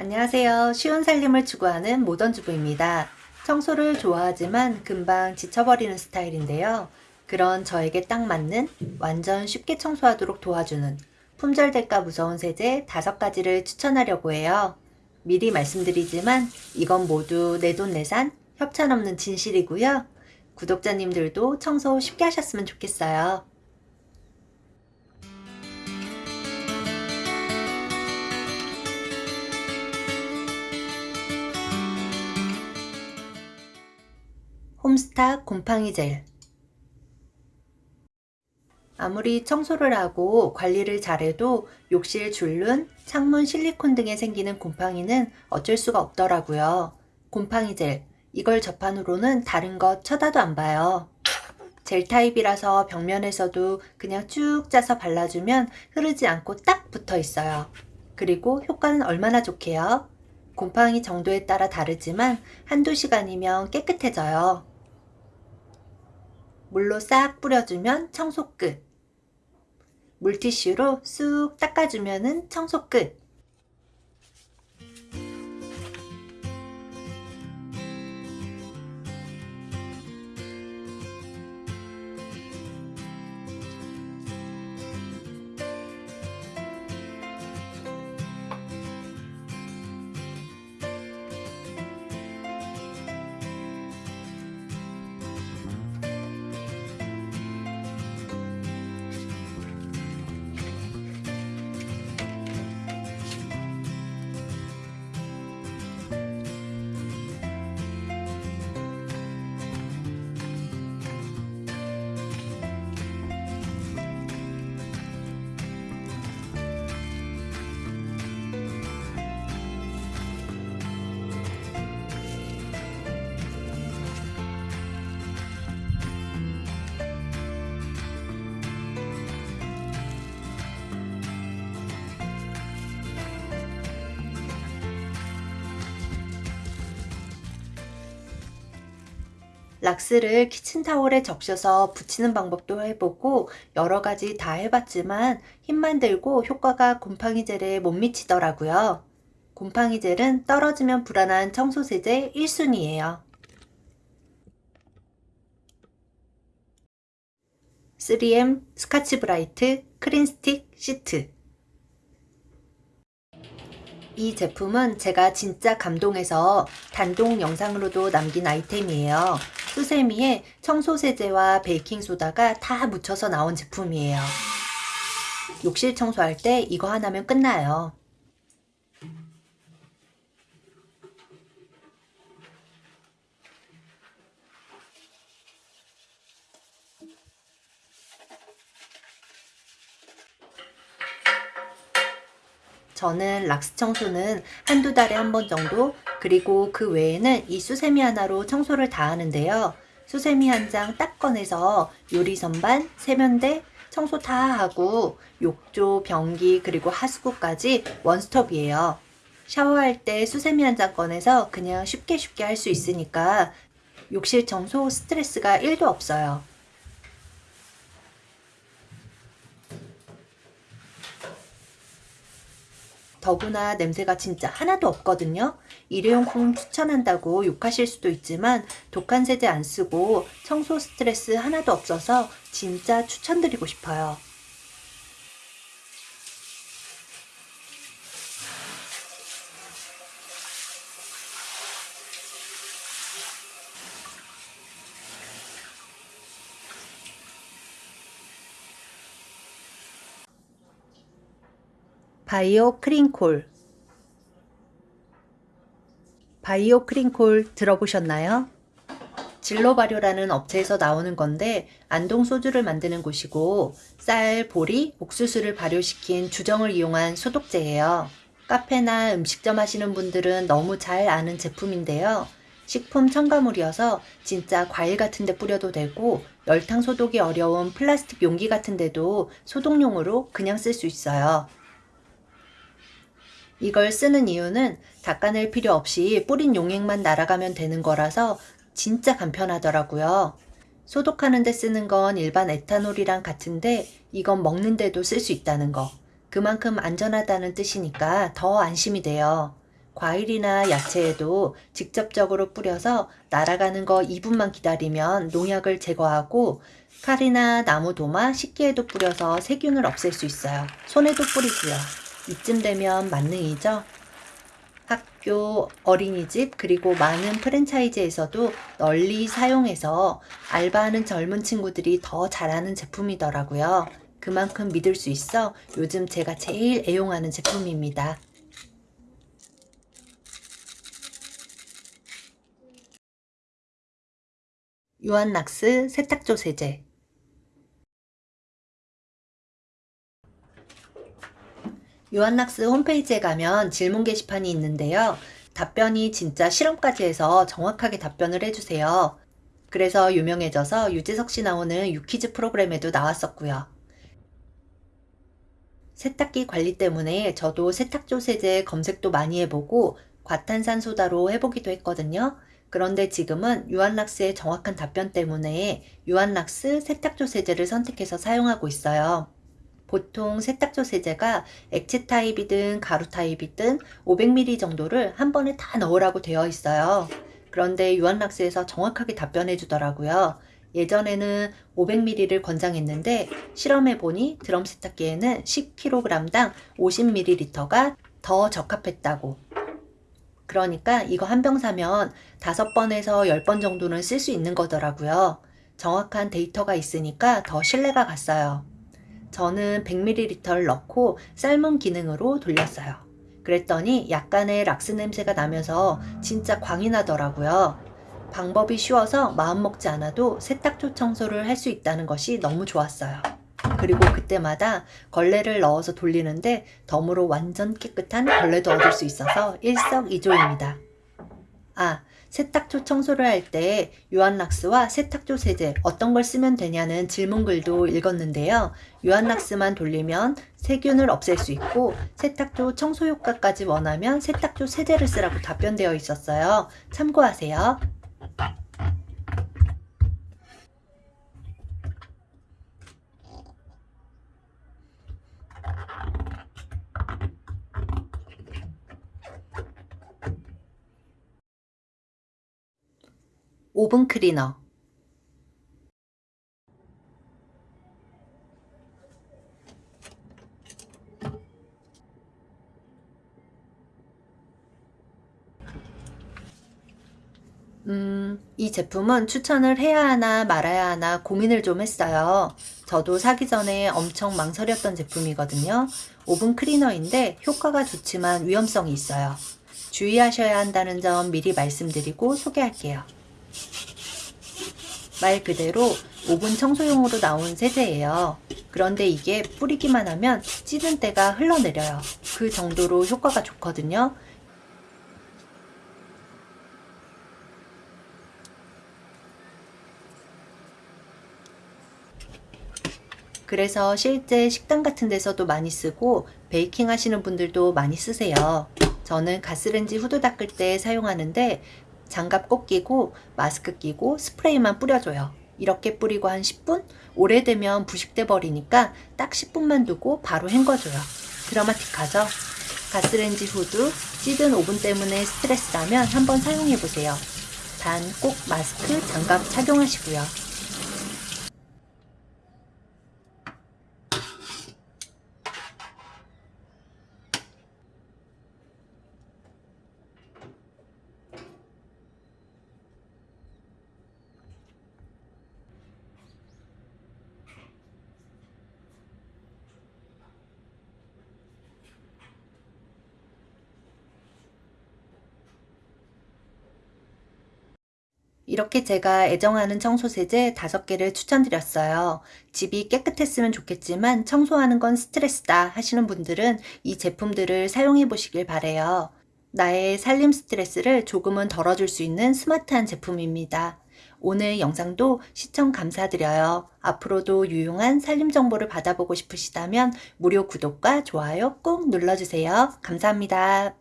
안녕하세요. 쉬운 살림을 추구하는 모던 주부입니다. 청소를 좋아하지만 금방 지쳐버리는 스타일인데요. 그런 저에게 딱 맞는 완전 쉽게 청소하도록 도와주는 품절될까 무서운 세제 5가지를 추천하려고 해요. 미리 말씀드리지만 이건 모두 내돈내산 협찬 없는 진실이고요. 구독자님들도 청소 쉽게 하셨으면 좋겠어요. 홈스타 곰팡이 젤 아무리 청소를 하고 관리를 잘해도 욕실 줄눈, 창문 실리콘 등에 생기는 곰팡이는 어쩔 수가 없더라고요. 곰팡이 젤, 이걸 접한 후로는 다른 것 쳐다도 안 봐요. 젤 타입이라서 벽면에서도 그냥 쭉 짜서 발라주면 흐르지 않고 딱 붙어 있어요. 그리고 효과는 얼마나 좋게요? 곰팡이 정도에 따라 다르지만 한두 시간이면 깨끗해져요. 물로 싹 뿌려주면 청소 끝. 물티슈로 쑥 닦아주면 청소 끝. 락스를 키친타올에 적셔서 붙이는 방법도 해보고 여러 가지 다 해봤지만 힘만 들고 효과가 곰팡이 젤에 못 미치더라고요. 곰팡이 젤은 떨어지면 불안한 청소세제 1순위예요. 3M 스카치 브라이트 크린 스틱 시트 이 제품은 제가 진짜 감동해서 단독 영상으로도 남긴 아이템이에요. 수세미에 청소세제와 베이킹소다가 다 묻혀서 나온 제품이에요. 욕실 청소할 때 이거 하나면 끝나요. 저는 락스 청소는 한두 달에 한 번 정도 그리고 그 외에는 이 수세미 하나로 청소를 다 하는데요. 수세미 한 장 딱 꺼내서 요리 선반, 세면대, 청소 다 하고 욕조, 변기 그리고 하수구까지 원스톱이에요. 샤워할 때 수세미 한 장 꺼내서 그냥 쉽게 쉽게 할 수 있으니까 욕실 청소 스트레스가 1도 없어요. 더구나 냄새가 진짜 하나도 없거든요. 일회용품 추천한다고 욕하실 수도 있지만 독한 세제 안 쓰고 청소 스트레스 하나도 없어서 진짜 추천드리고 싶어요. 바이오 크린콜 바이오 크린콜 들어보셨나요? 진로 발효라는 업체에서 나오는 건데 안동 소주를 만드는 곳이고 쌀, 보리, 옥수수를 발효시킨 주정을 이용한 소독제예요. 카페나 음식점 하시는 분들은 너무 잘 아는 제품인데요. 식품 첨가물이어서 진짜 과일 같은 데 뿌려도 되고 열탕 소독이 어려운 플라스틱 용기 같은 데도 소독용으로 그냥 쓸 수 있어요. 이걸 쓰는 이유는 닦아낼 필요 없이 뿌린 용액만 날아가면 되는 거라서 진짜 간편하더라고요. 소독하는 데 쓰는 건 일반 에탄올이랑 같은데 이건 먹는 데도 쓸 수 있다는 거. 그만큼 안전하다는 뜻이니까 더 안심이 돼요. 과일이나 야채에도 직접적으로 뿌려서 날아가는 거 2분만 기다리면 농약을 제거하고 칼이나 나무 도마, 식기에도 뿌려서 세균을 없앨 수 있어요. 손에도 뿌리고요. 이쯤 되면 만능이죠? 학교, 어린이집, 그리고 많은 프랜차이즈에서도 널리 사용해서 알바하는 젊은 친구들이 더 잘하는 제품이더라고요. 그만큼 믿을 수 있어 요즘 제가 제일 애용하는 제품입니다. 유한락스 세탁조 세제 유한락스 홈페이지에 가면 질문 게시판이 있는데요. 답변이 진짜 실험까지 해서 정확하게 답변을 해주세요. 그래서 유명해져서 유재석 씨 나오는 유퀴즈 프로그램에도 나왔었고요. 세탁기 관리 때문에 저도 세탁조 세제 검색도 많이 해보고 과탄산 소다로 해보기도 했거든요. 그런데 지금은 유한락스의 정확한 답변 때문에 유한락스 세탁조 세제를 선택해서 사용하고 있어요. 보통 세탁조 세제가 액체 타입이든 가루 타입이든 500ml 정도를 한 번에 다 넣으라고 되어 있어요. 그런데 유한락스에서 정확하게 답변해 주더라고요. 예전에는 500ml를 권장했는데 실험해보니 드럼 세탁기에는 10kg당 50ml가 더 적합했다고. 그러니까 이거 한 병 사면 5번에서 10번 정도는 쓸 수 있는 거더라고요. 정확한 데이터가 있으니까 더 신뢰가 갔어요. 저는 100ml를 넣고 삶은 기능으로 돌렸어요. 그랬더니 약간의 락스 냄새가 나면서 진짜 광이 나더라고요. 방법이 쉬워서 마음먹지 않아도 세탁조 청소를 할 수 있다는 것이 너무 좋았어요. 그리고 그때마다 걸레를 넣어서 돌리는데 덤으로 완전 깨끗한 걸레도 얻을 수 있어서 일석이조입니다. 아, 세탁조 청소를 할때 유한락스와 세탁조 세제 어떤 걸 쓰면 되냐는 질문글도 읽었는데요. 유한락스만 돌리면 세균을 없앨 수 있고 세탁조 청소 효과까지 원하면 세탁조 세제를 쓰라고 답변되어 있었어요. 참고하세요. 오븐 클리너 음, 이 제품은 추천을 해야 하나 말아야 하나 고민을 좀 했어요. 저도 사기 전에 엄청 망설였던 제품이거든요. 오븐 클리너인데 효과가 좋지만 위험성이 있어요. 주의하셔야 한다는 점 미리 말씀드리고 소개할게요. 말 그대로 오븐 청소용으로 나온 세제예요. 그런데 이게 뿌리기만 하면 찌든 때가 흘러내려요. 그 정도로 효과가 좋거든요. 그래서 실제 식당 같은 데서도 많이 쓰고 베이킹 하시는 분들도 많이 쓰세요. 저는 가스렌지 후드 닦을 때 사용하는데 장갑 꼭 끼고 마스크 끼고 스프레이만 뿌려줘요. 이렇게 뿌리고 한 10분? 오래되면 부식돼 버리니까 딱 10분만 두고 바로 헹궈줘요. 드라마틱하죠? 가스렌지 후드, 찌든 오븐 때문에 스트레스라면 한번 사용해보세요. 단 꼭 마스크, 장갑 착용하시고요. 이렇게 제가 애정하는 청소세제 5개를 추천드렸어요. 집이 깨끗했으면 좋겠지만 청소하는 건 스트레스다 하시는 분들은 이 제품들을 사용해 보시길 바래요. 나의 살림 스트레스를 조금은 덜어줄 수 있는 스마트한 제품입니다. 오늘 영상도 시청 감사드려요. 앞으로도 유용한 살림 정보를 받아보고 싶으시다면 무료 구독과 좋아요 꼭 눌러주세요. 감사합니다.